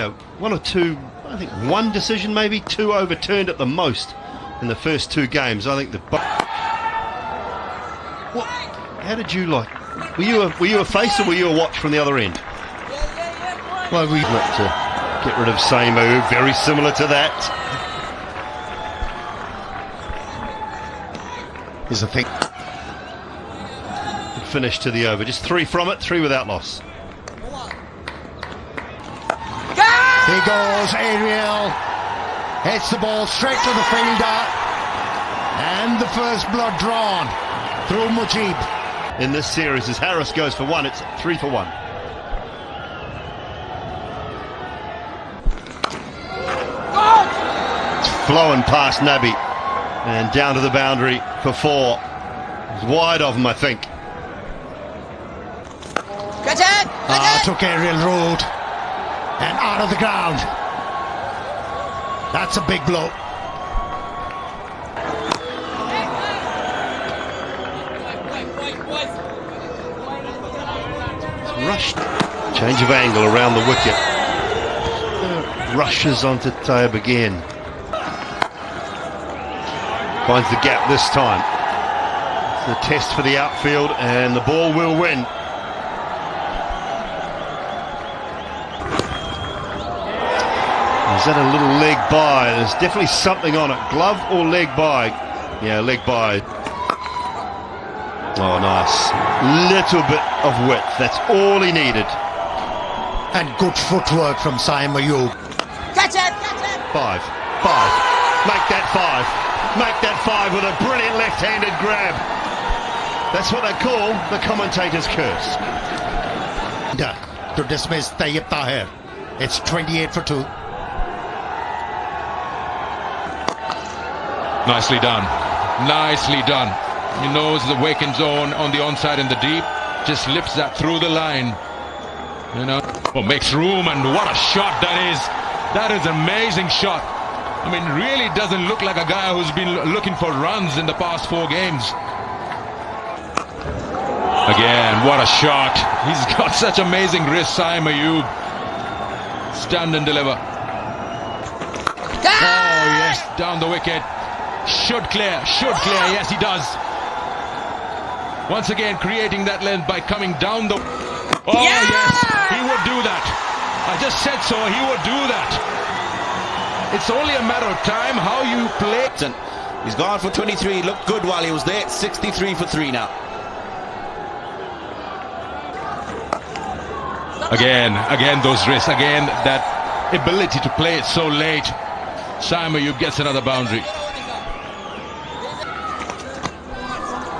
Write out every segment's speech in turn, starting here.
Uh, one or two, I think one decision maybe, two overturned at the most in the first two games. I think the. What? How did you like? Were you a were you a face or were you a watch from the other end? Well, we looked to get rid of Samu, very similar to that. Is a thing. Finish to the over, just three from it, three without loss. He goes, Ariel. Hits the ball straight to the fielder. And the first blood drawn through Mujib. In this series, as Haris goes for one, it's three for one. It's flowing past Nabi and down to the boundary for four. It's wide of him, I think. Catch it! Ah, took aerial road and out of the ground. That's a big blow. Rushed. Change of angle around the wicket. Rushes onto Tayyab again. Finds the gap this time. It's the test for the outfield and the ball will win. Is that a little leg by? There's definitely something on it. Glove or leg by? Yeah, leg by. Oh, nice. Little bit of width. That's all he needed. And good footwork from Saim Ayub. Catch it! Catch it! Five. Five. Make that five. Make that five with a brilliant left-handed grab. That's what they call the commentator's curse. To dismiss Tayyab Tahir. It's 28 for 2. Nicely done. Nicely done. He knows the Waken zone on the onside in the deep. Just lifts that through the line. You know, oh, makes room and what a shot that is. That is an amazing shot. I mean, really doesn't look like a guy who's been looking for runs in the past four games. Again, what a shot. He's got such amazing wrist, Saim Ayub. Stand and deliver. Oh, yes, down the wicket. Should clear, should clear. Yes, he does. Once again, creating that length by coming down the... Oh, Yeah! yes, he would do that. I just said so, he would do that. It's only a matter of time how you play. He's gone for 23. Looked good while he was there. 63 for 3 now. Again, again, those wrists. Again, that ability to play it so late. Saim Ayub gets another boundary.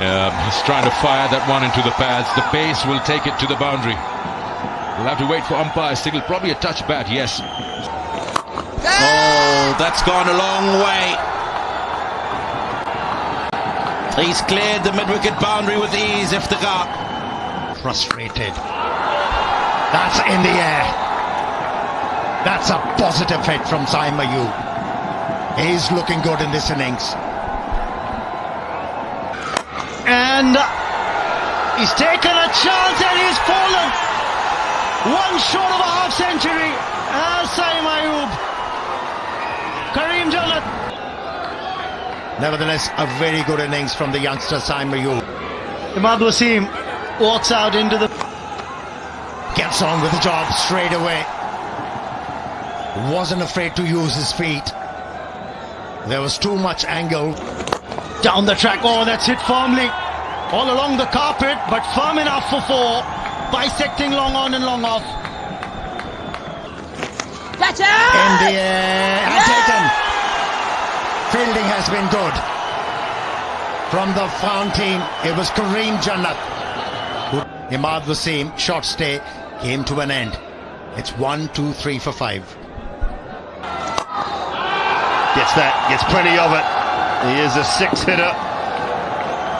Yeah, he's trying to fire that one into the pads. The pace will take it to the boundary. We'll have to wait for umpire signal. Probably a touch bat, yes. Oh, that's gone a long way. He's cleared the mid-wicket boundary with ease, Iftikhar. Frustrated. That's in the air. That's a positive hit from Saim Ayub. He's looking good in this innings. And he's taken a chance and he's fallen. One short of a half century. Ah, Saim Kareem Jannat. Nevertheless, a very good innings from the youngster Saim Ayub. Imad Wasim walks out into the... Gets on with the job straight away. Wasn't afraid to use his feet. There was too much angle. Down the track. Oh, that's hit firmly. All along the carpet, but firm enough for four. Bisecting long on and long off. Catch it! In the air. And taken. Fielding has been good. From the fountain, it was Kareem Jannat. who- Imad Wasim, short stay, came to an end. It's one, two, three for five. Gets that, gets plenty of it. He is a six hitter.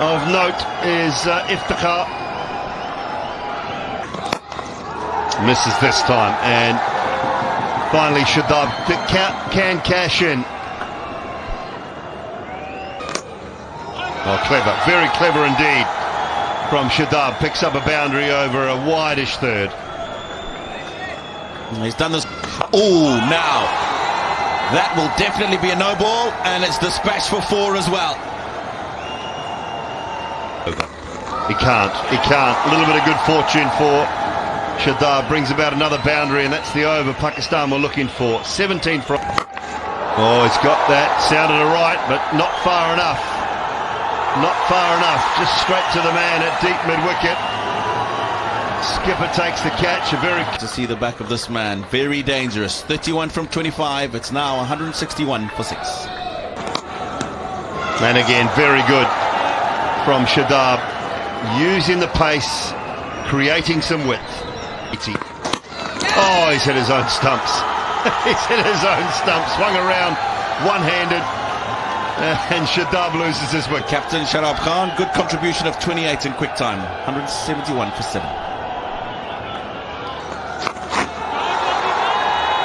Of note is uh, Iftikhar. Misses this time, and finally Shadab can cash in. Oh, clever, very clever indeed from Shadab. Picks up a boundary over a wideish third. He's done this. Oh, now. That will definitely be a no ball, and it's dispatched for four as well. He can't. He can't. A little bit of good fortune for Shadab. Brings about another boundary, and that's the over Pakistan were looking for. 17 from. Oh, he's got that. Sounded all right, but not far enough. Not far enough. Just straight to the man at deep mid wicket. Skipper takes the catch. A very To see the back of this man. Very dangerous. 31 from 25. It's now 161 for six. and again very good from Shadab, using the pace, creating some width. Oh, he's hit his own stumps. he's hit his own stumps. Swung around, one-handed, and Shadab loses his wicket. Captain Shadab Khan, good contribution of 28 in quick time. 171 for seven.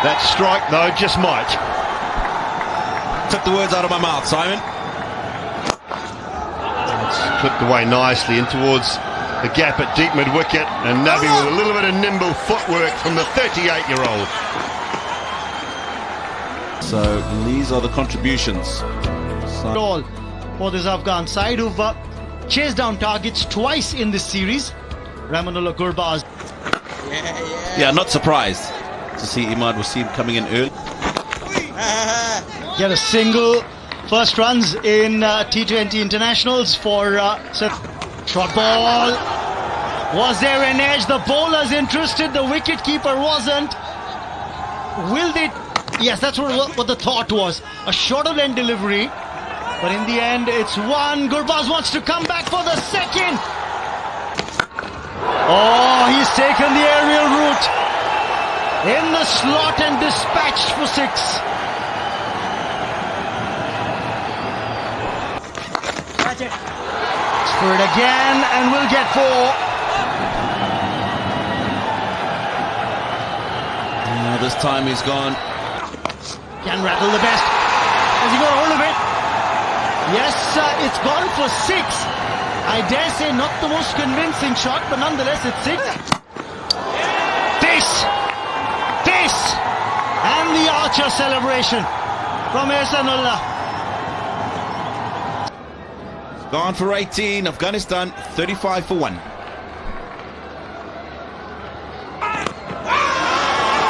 That strike, though, just might. Took the words out of my mouth, Simon. It's clipped away nicely in towards the gap at deep mid wicket, and Nabi with a little bit of nimble footwork from the 38-year-old. So these are the contributions. all for this Afghan side who've uh, chased down targets twice in this series. Rahmanullah Gurbaz Yeah, not surprised to see Imad Wasim coming in early. get a single first runs in uh, T20 internationals for uh. Short ball. Was there an edge? The bowler's interested. The wicketkeeper wasn't. Will they? Yes, that's what, what the thought was. A shorter end delivery. But in the end, it's one. Gurbaz wants to come back for the second. Oh, he's taken the aerial route. In the slot and dispatched for six. For it again and we'll get four. Now this time he's gone. Can rattle the best. Has he got hold of it? Yes, uh, it's gone for six. I dare say not the most convincing shot, but nonetheless it's six. This, this, and the Archer celebration from Ehsanullah. Gone for 18. Afghanistan 35 for 1.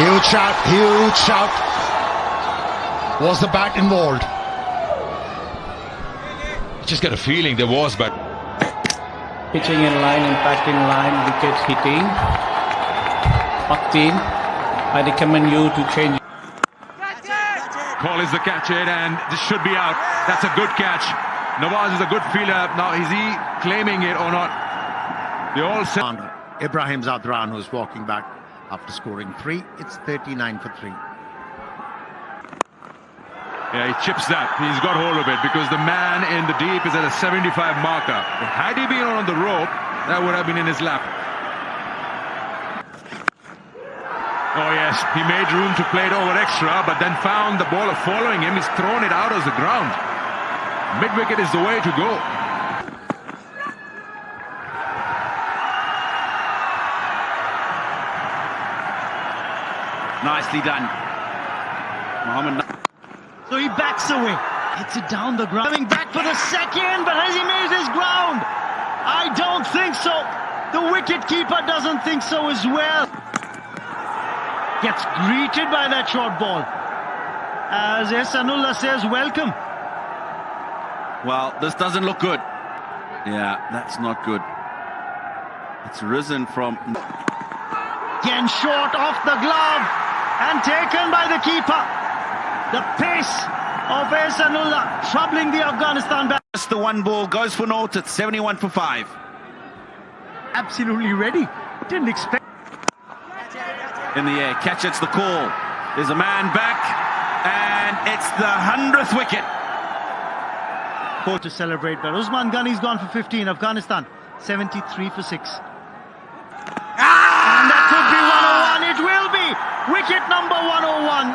Huge shout, huge shout. Was the bat involved? Just get a feeling there was, but pitching in line, impact in line, wicket hitting. Pakteen, I recommend you to change. call is the catch it, and this should be out. That's a good catch. Nawaz is a good fielder. Now, is he claiming it or not? They all said. Ibrahim Zadran, who's walking back after scoring three. It's 39 for three. Yeah, he chips that. He's got hold of it because the man in the deep is at a 75 marker. Had he been on the rope, that would have been in his lap. Oh yes, he made room to play it over extra, but then found the bowler following him. He's thrown it out of the ground. Mid wicket is the way to go. Nicely done. Mohammed. So he backs away. Hits it down the ground. Coming back for the second, but has he made his ground? I don't think so. The wicket keeper doesn't think so as well. Gets greeted by that short ball. As Ehsanullah says, welcome. Well, this doesn't look good. Yeah, that's not good. It's risen from. Again short off the glove and taken by the keeper. The pace of Ehsanullah troubling the Afghanistan bat. Just the one ball goes for naught at 71 for 5. Absolutely ready. Didn't expect. In the air, catch it's the call. There's a man back, and it's the 100th wicket. To celebrate, but Usman Ghani's gone for 15. Afghanistan 73 for 6. And that could be 101. Ah! It will be wicket number 101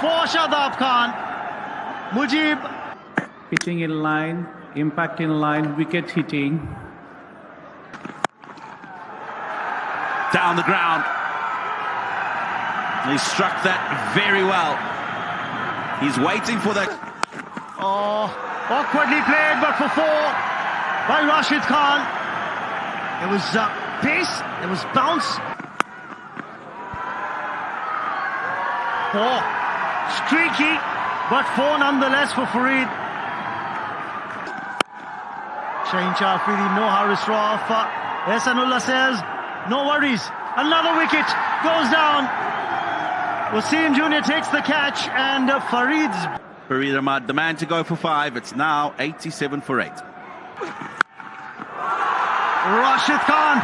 for Shadab Khan. Mujib Pitching in line, impact in line, wicket hitting. Down the ground. He struck that very well. He's waiting for that. Oh, awkwardly played, but for four by Rashid Khan. It was uh, pace, it was bounce. Four. Streaky, but four nonetheless for Farid. Shaheen Shah Afridi, no Haris Rauf. Uh, Ehsanullah says, no worries. Another wicket goes down. Wasim Jr. takes the catch and uh, Farid's Farid Ahmad, the man to go for five. It's now 87 for eight. Rashid Khan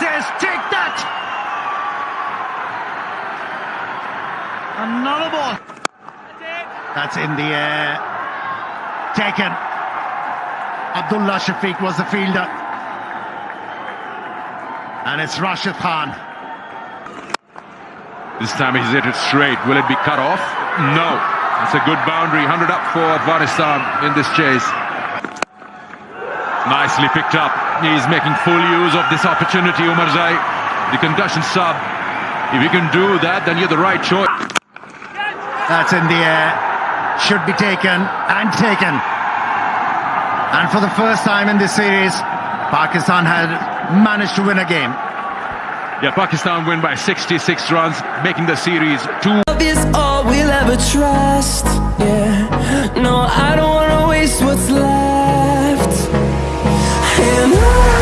says, take that! Another ball. That's in the air. Taken. Abdullah Shafiq was the fielder. And it's Rashid Khan. This time he's hit it straight. Will it be cut off? No. It's a good boundary. 100 up for Afghanistan in this chase. Nicely picked up. He's making full use of this opportunity, Omarzai. The concussion sub. If you can do that, then you're the right choice. That's in the air. Should be taken and taken. And for the first time in this series, Pakistan had managed to win a game. Yeah, Pakistan win by 66 runs, making the series two but trust, yeah. No, I don't wanna waste what's left. And I